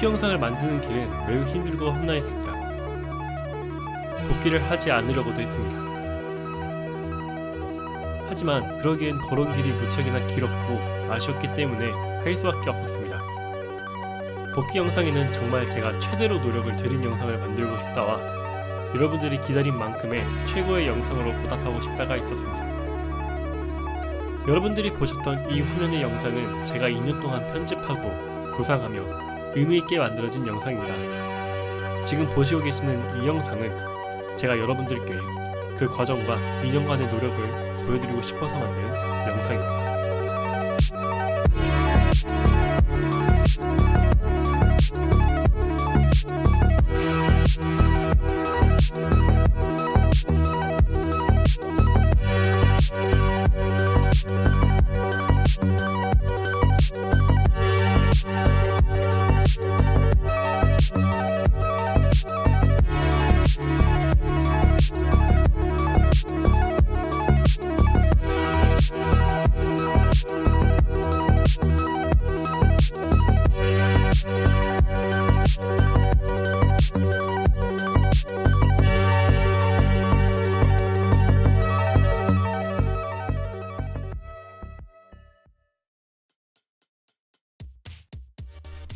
복귀 영상을 만드는 길은 매우 힘들고 험난했습니다. 복귀를 하지 않으려고도 했습니다. 하지만 그러기엔 걸은 길이 무척이나 길었고 아쉬웠기 때문에 할 수밖에 없었습니다. 복귀 영상에는 정말 제가 최대로 노력을 들인 영상을 만들고 싶다와 여러분들이 기다린 만큼의 최고의 영상으로 보답하고 싶다가 있었습니다. 여러분들이 보셨던 이 화면의 영상은 제가 2년 동안 편집하고 구상하며 의미있게 만들어진 영상입니다. 지금 보시고 계시는 이 영상은 제가 여러분들께 그 과정과 2년간의 노력을 보여드리고 싶어서 만든 영상입니다.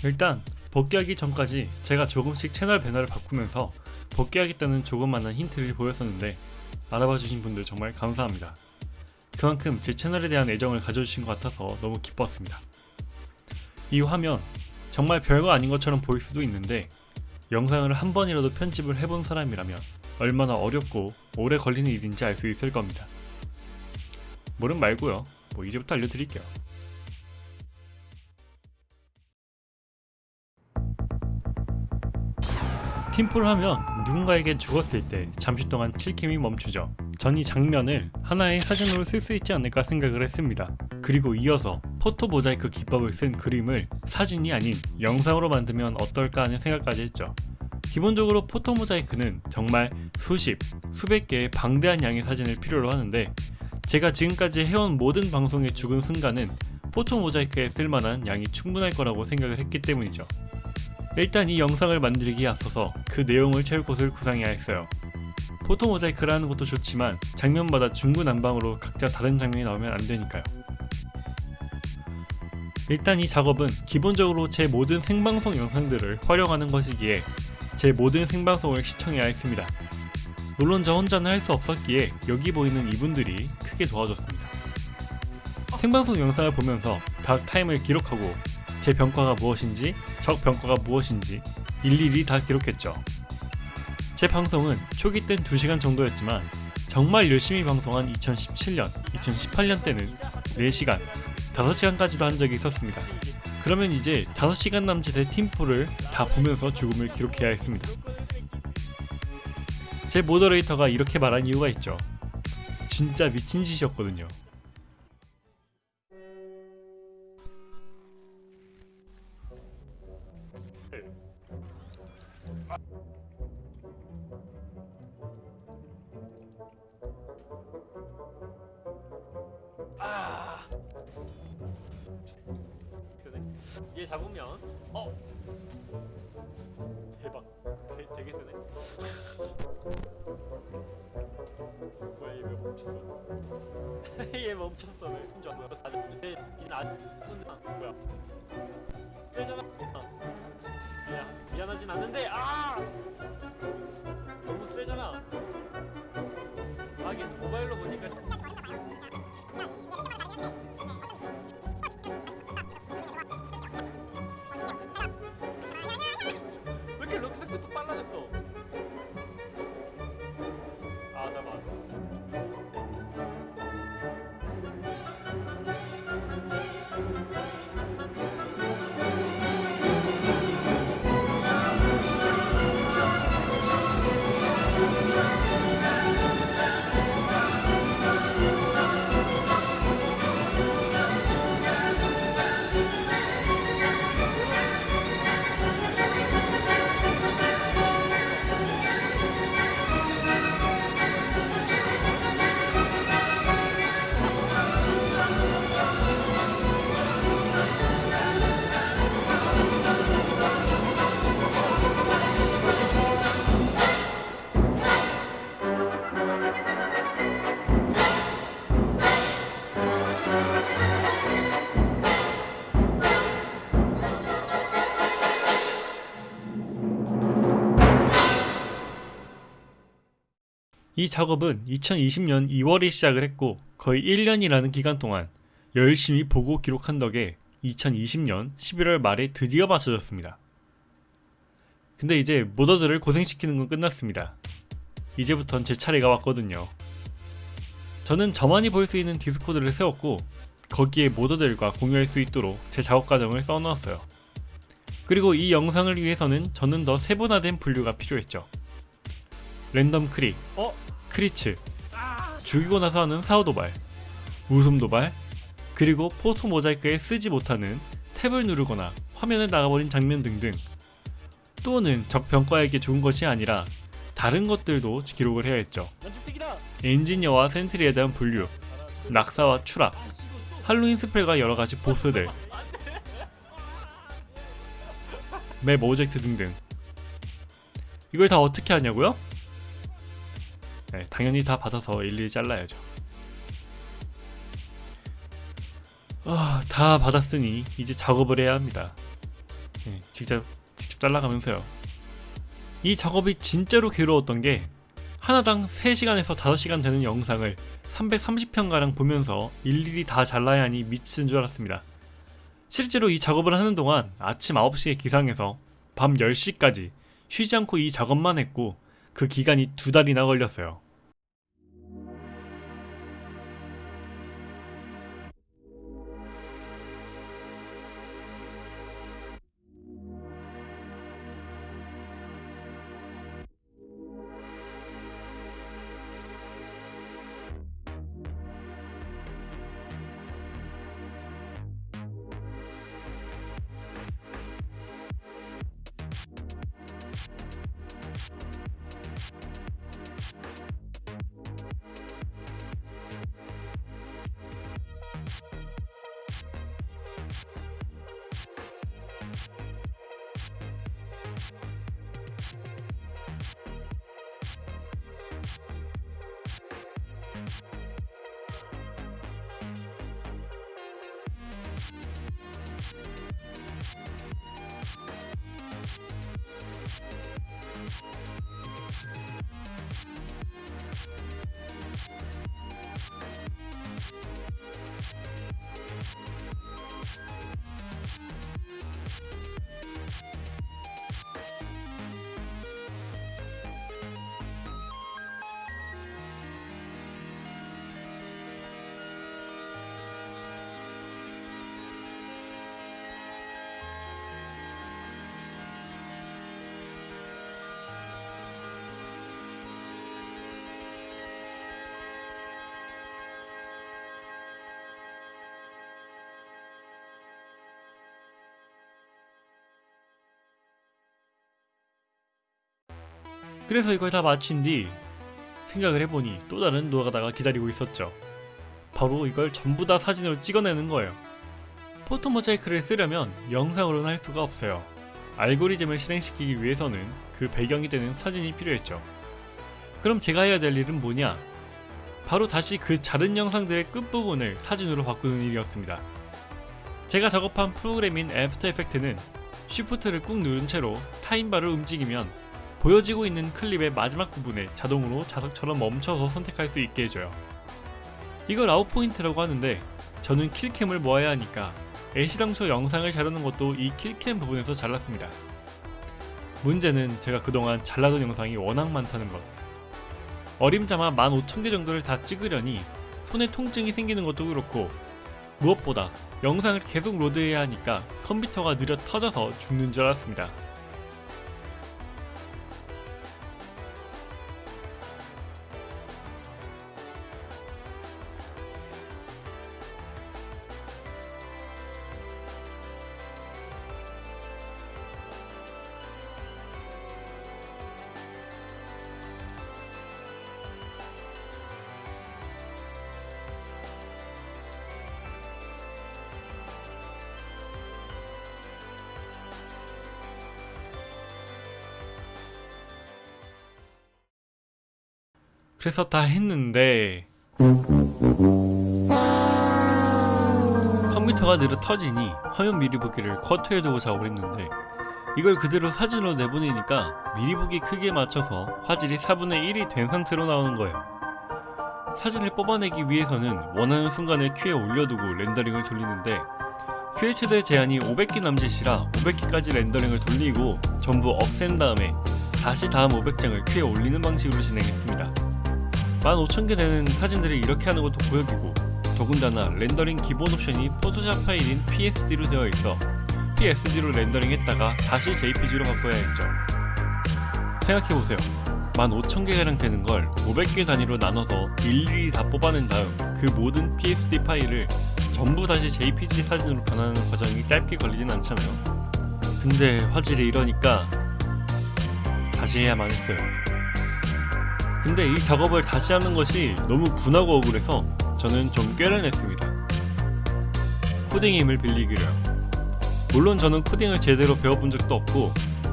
일단 복귀하기 전까지 제가 조금씩 채널 배너를 바꾸면서 복귀하겠다는 조그마한 힌트를 보였었는데 알아봐 주신 분들 정말 감사합니다. 그만큼 제 채널에 대한 애정을 가져주신 것 같아서 너무 기뻤습니다. 이 화면 정말 별거 아닌 것처럼 보일 수도 있는데 영상을 한 번이라도 편집을 해본 사람이라면 얼마나 어렵고 오래 걸리는 일인지 알 수 있을 겁니다. 모름 말고요. 뭐 이제부터 알려드릴게요. 팀플을 하면 누군가에게 죽었을 때 잠시 동안 킬캠이 멈추죠. 전 이 장면을 하나의 사진으로 쓸 수 있지 않을까 생각을 했습니다. 그리고 이어서 포토 모자이크 기법을 쓴 그림을 사진이 아닌 영상으로 만들면 어떨까 하는 생각까지 했죠. 기본적으로 포토 모자이크는 정말 수십, 수백 개의 방대한 양의 사진을 필요로 하는데 제가 지금까지 해온 모든 방송의 죽은 순간은 포토 모자이크에 쓸만한 양이 충분할 거라고 생각을 했기 때문이죠. 일단 이 영상을 만들기에 앞서서 그 내용을 채울 곳을 구상해야 했어요. 포토 모자이크라는 것도 좋지만 장면마다 중구난방으로 각자 다른 장면이 나오면 안 되니까요. 일단 이 작업은 기본적으로 제 모든 생방송 영상들을 활용하는 것이기에 제 모든 생방송을 시청해야 했습니다. 물론 저 혼자는 할 수 없었기에 여기 보이는 이분들이 크게 도와줬습니다. 생방송 영상을 보면서 각 타임을 기록하고 제 병과가 무엇인지 적 병과가 무엇인지 일일이 다 기록했죠. 제 방송은 초기 땐 2시간 정도였지만 정말 열심히 방송한 2017년, 2018년 때는 4시간, 5시간까지도 한 적이 있었습니다. 그러면 이제 5시간 남짓의 팀포를 다 보면서 죽음을 기록해야 했습니다. 제 모더레이터가 이렇게 말한 이유가 있죠. 진짜 미친 짓이었거든요. 되, 되게 세네. 뭐야 얘 왜 멈췄어? 얘 멈췄어. 왜 혼자? 뭐야 다 잡는데 얘는 안 손상 뭐야 빼잖아 야. 미안하진 않는데 아 이 작업은 2020년 2월에 시작을 했고 거의 1년이라는 기간 동안 열심히 보고 기록한 덕에 2020년 11월 말에 드디어 맞춰졌습니다. 근데 이제 모더들을 고생시키는 건 끝났습니다. 이제부턴 제 차례가 왔거든요. 저는 저만이 볼 수 있는 디스코드를 세웠고 거기에 모더들과 공유할 수 있도록 제 작업 과정을 써놓았어요. 그리고 이 영상을 위해서는 저는 더 세분화된 분류가 필요했죠. random crit, 어? crits, 죽이고 나서 하는 사후 도발, 웃음 도발, 그리고 photo mosaic에 쓰지 못하는 탭을 누르거나 화면을 나가버린 장면 등등. 또는 적 병과에게 죽은 것이 아니라 다른 것들도 기록을 해야 했죠. 엔지니어와 sentry에 대한 분류, 낙사와 추락, Halloween spell과 여러가지 보스들, 맵 오젝트 등등. 이걸 다 어떻게 하냐고요? 네, 당연히 다 받아서 일일이 잘라야죠. 아, 다 받았으니 이제 작업을 해야 합니다. 네, 직접 직접 잘라가면서요. 이 작업이 진짜로 괴로웠던 게 하나당 3시간에서 5시간 되는 영상을 330편가량 보면서 일일이 다 잘라야 하니 미친 줄 알았습니다. 실제로 이 작업을 하는 동안 아침 9시에 기상해서 밤 10시까지 쉬지 않고 이 작업만 했고 그 기간이 두 달이나 걸렸어요. 그래서 이걸 다 마친 뒤 생각을 해보니 또 다른 노가다가 기다리고 있었죠. 바로 이걸 전부 다 사진으로 찍어내는 거예요. photo mosaic를 쓰려면 영상으로는 할 수가 없어요. 알고리즘을 실행시키기 위해서는 그 배경이 되는 사진이 필요했죠. 그럼 제가 해야 될 일은 뭐냐? 바로 다시 그 자른 영상들의 끝부분을 사진으로 바꾸는 일이었습니다. 제가 작업한 프로그램인 After Effects는 Shift를 꾹 누른 채로 time bar를 움직이면 보여지고 있는 클립의 마지막 부분에 자동으로 자석처럼 멈춰서 선택할 수 있게 해줘요. 이걸 out point라고 하는데 저는 kill cam을 모아야 하니까 애시당초 영상을 자르는 것도 이 kill cam 부분에서 잘랐습니다. 문제는 제가 그동안 잘라둔 영상이 워낙 많다는 것. 어림잡아 15,000개 정도를 다 찍으려니 손에 통증이 생기는 것도 그렇고 무엇보다 영상을 계속 로드해야 하니까 컴퓨터가 느려 터져서 죽는 줄 알았습니다. 그래서 다 했는데 컴퓨터가 느려 터지니 화면 미리 보기를 쿼터에 두고 작업을 했는데 이걸 그대로 사진으로 내보내니까 미리 보기 크기에 맞춰서 화질이 4분의 1이 된 상태로 나오는 거예요. 사진을 뽑아내기 위해서는 원하는 순간에 큐에 올려두고 렌더링을 돌리는데 큐의 최대 제한이 500개 남짓이라 500개까지 렌더링을 돌리고 전부 없앤 다음에 다시 다음 500장을 큐에 올리는 방식으로 진행했습니다. 15,000개 되는 사진들을 이렇게 하는 것도 고역이고 더군다나 렌더링 기본 옵션이 포토샵 파일인 PSD로 되어 있어 PSD로 렌더링 했다가 다시 JPG로 바꿔야 했죠. 생각해보세요. 15,000개가량 되는 걸 500개 단위로 나눠서 일일이 다 뽑아낸 다음 그 모든 PSD 파일을 전부 다시 JPG 사진으로 변하는 과정이 짧게 걸리진 않잖아요. 근데 화질이 이러니까 다시 해야만 했어요. 근데 이 작업을 다시 하는 것이 너무 분하고 억울해서 저는 좀 꾀를 냈습니다. 코딩의 힘을 빌리기로요. 물론 저는 코딩을 제대로 배워본 적도 없고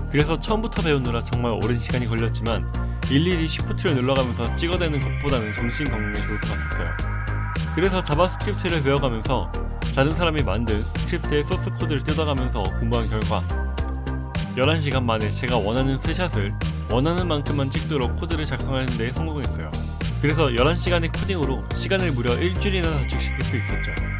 그래서 처음부터 배우느라 정말 오랜 시간이 걸렸지만 일일이 Shift를 눌러가면서 찍어대는 것보다는 정신 건강에 좋을 것 같았어요. 그래서 JavaScript를 배워가면서 다른 사람이 만든 스크립트의 소스 코드를 뜯어가면서 공부한 결과 11시간 만에 제가 원하는 스샷을 원하는 만큼만 찍도록 코드를 작성하는 데 성공했어요. 그래서 11시간의 코딩으로 시간을 무려 일주일이나 단축시킬 수 있었죠.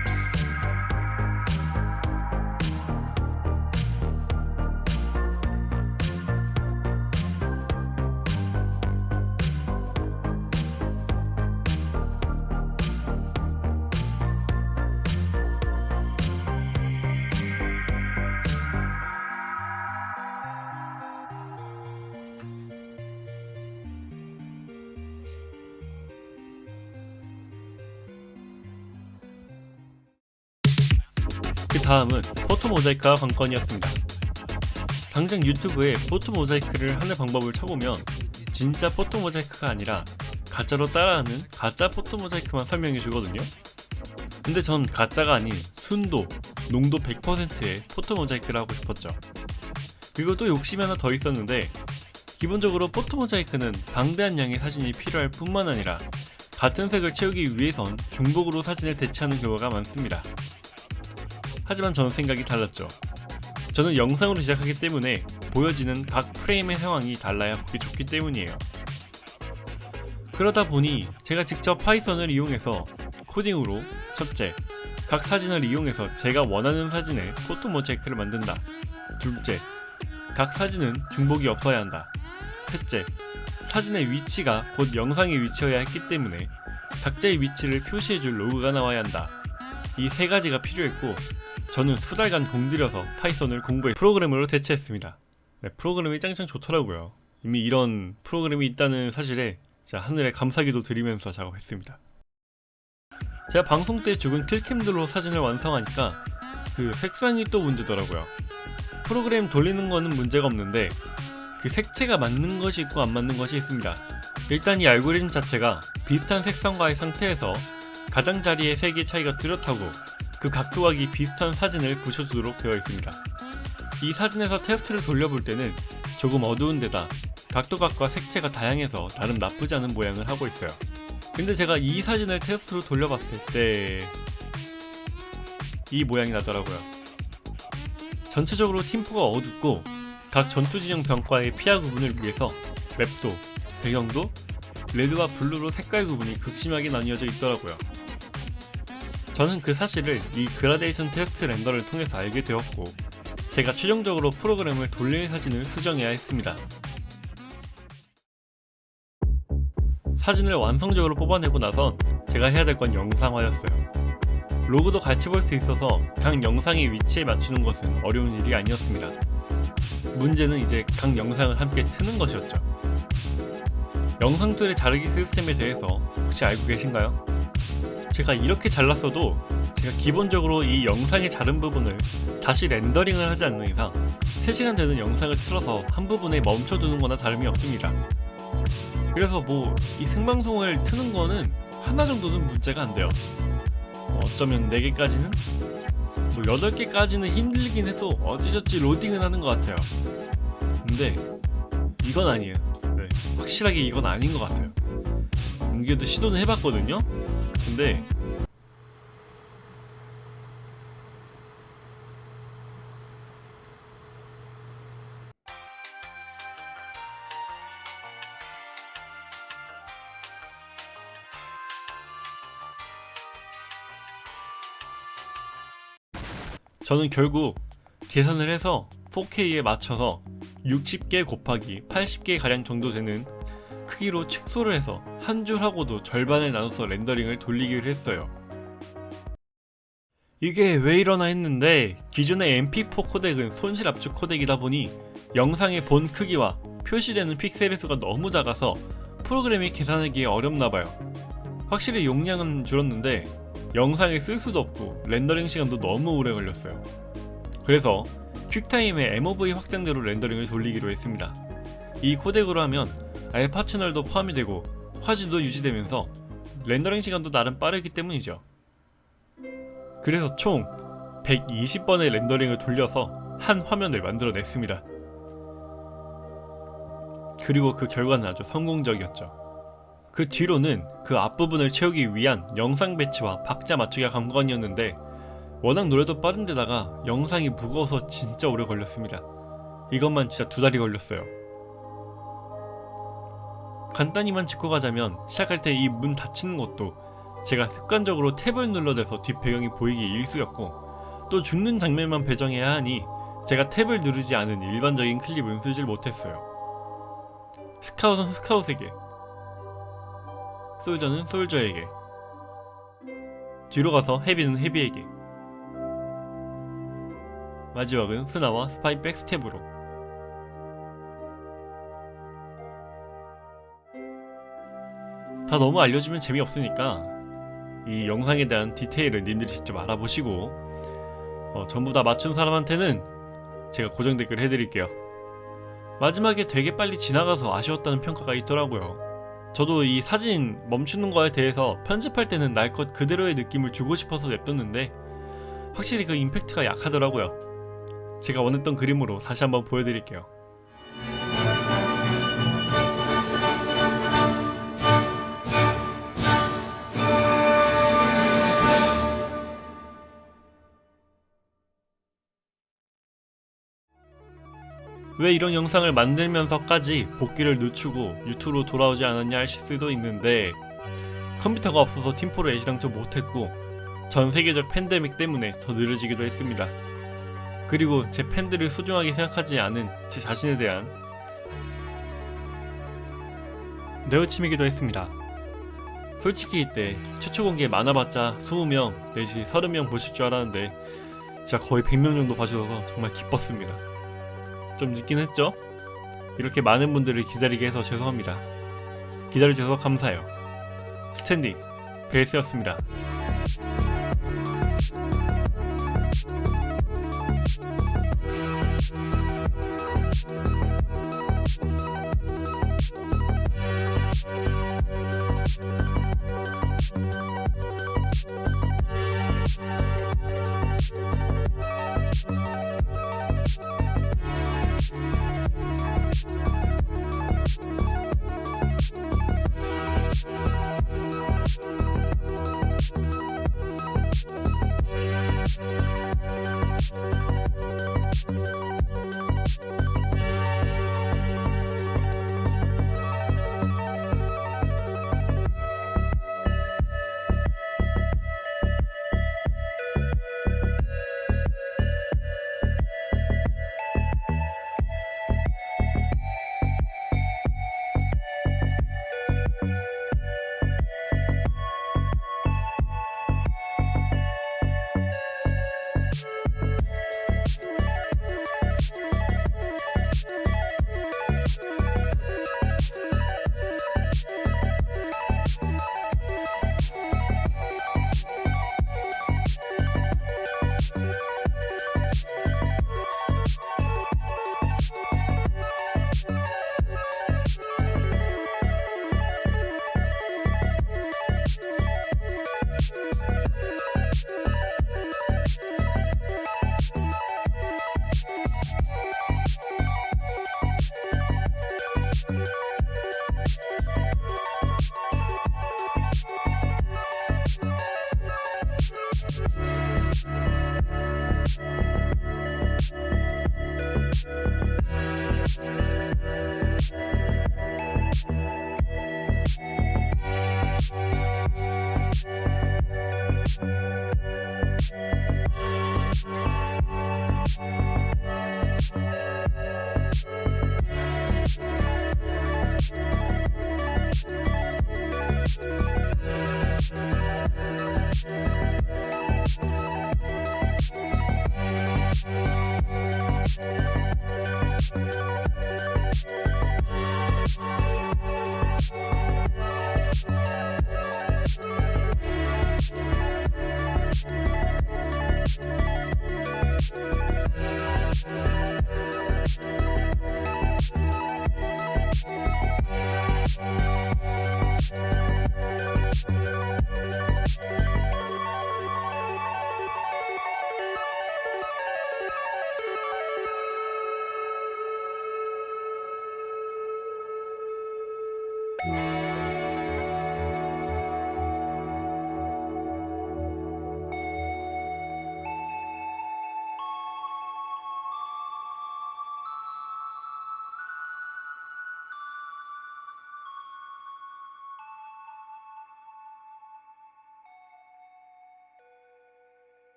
다음은 photo mosaic가 관건이었습니다. 당장 유튜브에 photo mosaic를 하는 방법을 쳐보면 진짜 photo mosaic가 아니라 가짜로 따라하는 가짜 photo mosaic만 설명해 주거든요. 근데 전 가짜가 아닌 순도, 농도 100%의 photo mosaic를 하고 싶었죠. 그리고 또 욕심이 하나 더 있었는데 기본적으로 photo mosaic는 방대한 양의 사진이 필요할 뿐만 아니라 같은 색을 채우기 위해선 중복으로 사진을 대체하는 경우가 많습니다. 하지만 저는 생각이 달랐죠. 저는 영상으로 제작하기 때문에 보여지는 각 프레임의 상황이 달라야 보기 좋기 때문이에요. 그러다 보니 제가 직접 Python을 이용해서 코딩으로 첫째, 각 사진을 이용해서 제가 원하는 사진에 photo mosaic를 만든다. 둘째, 각 사진은 중복이 없어야 한다. 셋째, 사진의 위치가 곧 영상의 위치여야 했기 때문에 각자의 위치를 표시해줄 로그가 나와야 한다. 이 세 가지가 필요했고 저는 수 달간 공들여서 파이썬을 공부해 프로그램으로 대체했습니다. 네, 프로그램이 짱짱 좋더라고요. 이미 이런 프로그램이 있다는 사실에 제가 하늘에 감사기도 드리면서 작업했습니다. 제가 방송 때 죽은 killcam들로 사진을 완성하니까 그 색상이 또 문제더라고요. 프로그램 돌리는 거는 문제가 없는데 그 색채가 맞는 것이 있고 안 맞는 것이 있습니다. 일단 이 알고리즘 자체가 비슷한 색상과의 상태에서 가장자리의 색의 차이가 뚜렷하고 그 각도각이 비슷한 사진을 붙여주도록 되어 있습니다. 이 사진에서 테스트를 돌려볼 때는 조금 어두운 데다 각도각과 색채가 다양해서 나름 나쁘지 않은 모양을 하고 있어요. 근데 제가 이 사진을 테스트로 돌려봤을 때 이 모양이 나더라고요. 전체적으로 팀포가 어둡고 각 전투진영 병과의 피아 구분을 위해서 map도, 배경도 red와 blue로 색깔 구분이 극심하게 나뉘어져 있더라고요. 저는 그 사실을 이 그라데이션 테스트 render를 통해서 알게 되었고 제가 최종적으로 프로그램을 돌릴 사진을 수정해야 했습니다. 사진을 완성적으로 뽑아내고 나선 제가 해야 될 건 영상화였어요. 로그도 같이 볼 수 있어서 각 영상의 위치에 맞추는 것은 어려운 일이 아니었습니다. 문제는 이제 각 영상을 함께 트는 것이었죠. 영상들의 자르기 시스템에 대해서 혹시 알고 계신가요? 제가 이렇게 잘랐어도 제가 기본적으로 이 영상의 자른 부분을 다시 렌더링을 하지 않는 이상 3시간 되는 영상을 틀어서 한 부분에 멈춰두는 거나 다름이 없습니다. 그래서 뭐 이 생방송을 트는 거는 하나 정도는 문제가 안 돼요. 뭐 어쩌면 4개까지는? 뭐 8개까지는 힘들긴 해도 어찌저찌 로딩은 하는 것 같아요. 근데 이건 아니에요. 네, 확실하게 이건 아닌 것 같아요. 이게도 시도는 해봤거든요. 근데 저는 결국 계산을 해서 4K에 맞춰서 60개 곱하기 80개 가량 정도 되는 크기로 축소를 해서 한 줄 하고도 절반을 나눠서 렌더링을 돌리기로 했어요. 이게 왜 이러나 했는데 기존의 MP4 코덱은 손실 압축 코덱이다 보니 영상의 본 크기와 표시되는 픽셀의 수가 너무 작아서 프로그램이 계산하기에 어렵나봐요. 확실히 용량은 줄었는데 영상에 쓸 수도 없고 렌더링 시간도 너무 오래 걸렸어요. 그래서 QuickTime의 MOV 확장자로 렌더링을 돌리기로 했습니다. 이 코덱으로 하면 알파 채널도 포함이 되고 화질도 유지되면서 렌더링 시간도 나름 빠르기 때문이죠. 그래서 총 120번의 렌더링을 돌려서 한 화면을 만들어냈습니다. 그리고 그 결과는 아주 성공적이었죠. 그 뒤로는 그 앞부분을 채우기 위한 영상 배치와 박자 맞추기가 관건이었는데 워낙 노래도 빠른데다가 영상이 무거워서 진짜 오래 걸렸습니다. 이것만 진짜 두 달이 걸렸어요. 간단히만 짚고 가자면 시작할 때 이 문 닫히는 것도 제가 습관적으로 탭을 눌러대서 뒷배경이 보이기 일쑤였고 또 죽는 장면만 배정해야 하니 제가 탭을 누르지 않은 일반적인 클립은 쓰질 못했어요. 스카웃은 스카웃에게 솔저는 솔저에게 뒤로 가서 Heavy는 Heavy에게 마지막은 스나와 스파이 backstab으로 다 너무 알려주면 재미없으니까 이 영상에 대한 디테일은 님들이 직접 알아보시고 어, 전부 다 맞춘 사람한테는 제가 고정 댓글 해드릴게요. 마지막에 되게 빨리 지나가서 아쉬웠다는 평가가 있더라고요. 저도 이 사진 멈추는 거에 대해서 편집할 때는 날 것 그대로의 느낌을 주고 싶어서 냅뒀는데 확실히 그 임팩트가 약하더라고요. 제가 원했던 그림으로 다시 한번 보여드릴게요 왜 이런 영상을 만들면서까지 복귀를 늦추고 유튜브로 돌아오지 않았냐 하실 수도 있는데 컴퓨터가 없어서 팀포를 애시당초 못했고 전 세계적 팬데믹 때문에 더 느려지기도 했습니다. 그리고 제 팬들을 소중하게 생각하지 않은 제 자신에 대한 내어침이기도 했습니다. 솔직히 이때 최초 공개 많아봤자 20명 내지 30명 보실 줄 알았는데 제가 거의 100명 정도 봐주셔서 정말 기뻤습니다. 좀 늦긴 했죠? 이렇게 많은 분들을 기다리게 해서 죄송합니다. 기다려주셔서 감사해요. 스탠딩 베이스였습니다.